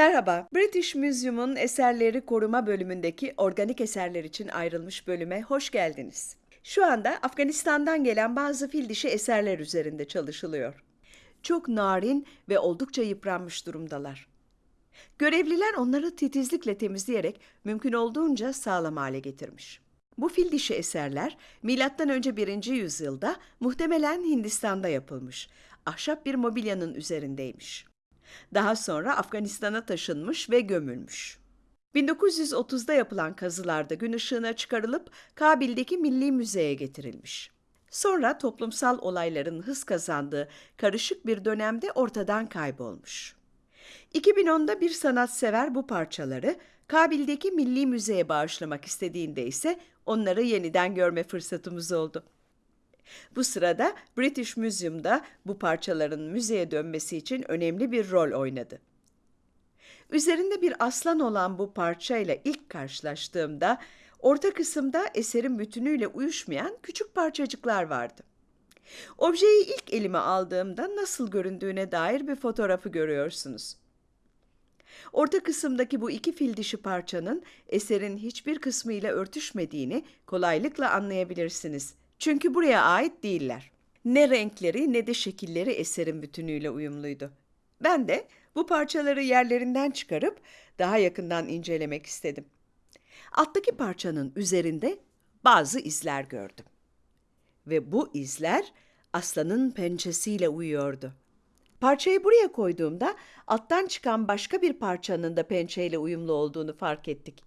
Merhaba, British Museum'un eserleri koruma bölümündeki organik eserler için ayrılmış bölüme hoş geldiniz. Şu anda Afganistan'dan gelen bazı fil dişi eserler üzerinde çalışılıyor. Çok narin ve oldukça yıpranmış durumdalar. Görevliler onları titizlikle temizleyerek mümkün olduğunca sağlam hale getirmiş. Bu fil dişi eserler M.Ö. 1. yüzyılda muhtemelen Hindistan'da yapılmış. Ahşap bir mobilyanın üzerindeymiş. Daha sonra Afganistan'a taşınmış ve gömülmüş. 1930'da yapılan kazılarda gün ışığına çıkarılıp Kabil'deki Milli Müze'ye getirilmiş. Sonra toplumsal olayların hız kazandığı karışık bir dönemde ortadan kaybolmuş. 2010'da bir sanatsever bu parçaları Kabil'deki Milli Müze'ye bağışlamak istediğinde ise onları yeniden görme fırsatımız oldu. Bu sırada British Museum'da bu parçaların müzeye dönmesi için önemli bir rol oynadı. Üzerinde bir aslan olan bu parçayla ilk karşılaştığımda orta kısımda eserin bütünüyle uyuşmayan küçük parçacıklar vardı. Objeyi ilk elime aldığımda nasıl göründüğüne dair bir fotoğrafı görüyorsunuz. Orta kısımdaki bu iki fil dişi parçanın eserin hiçbir kısmıyla örtüşmediğini kolaylıkla anlayabilirsiniz. Çünkü buraya ait değiller. Ne renkleri ne de şekilleri eserin bütünüyle uyumluydu. Ben de bu parçaları yerlerinden çıkarıp daha yakından incelemek istedim. Alttaki parçanın üzerinde bazı izler gördüm. Ve bu izler aslanın pençesiyle uyuyordu. Parçayı buraya koyduğumda alttan çıkan başka bir parçanın da pençeyle uyumlu olduğunu fark ettik.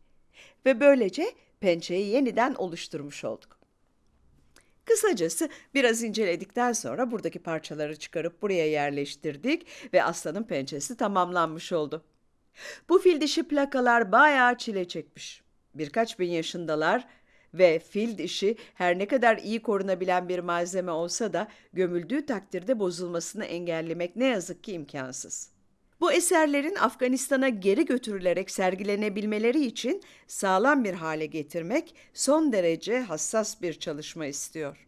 Ve böylece pençeyi yeniden oluşturmuş olduk. Kısacası biraz inceledikten sonra buradaki parçaları çıkarıp buraya yerleştirdik ve aslanın pençesi tamamlanmış oldu. Bu fil dişi plakalar bayağı çile çekmiş. Birkaç bin yaşındalar ve fil dişi her ne kadar iyi korunabilen bir malzeme olsa da gömüldüğü takdirde bozulmasını engellemek ne yazık ki imkansız. Bu eserlerin Afganistan'a geri götürülerek sergilenebilmeleri için sağlam bir hale getirmek son derece hassas bir çalışma istiyor.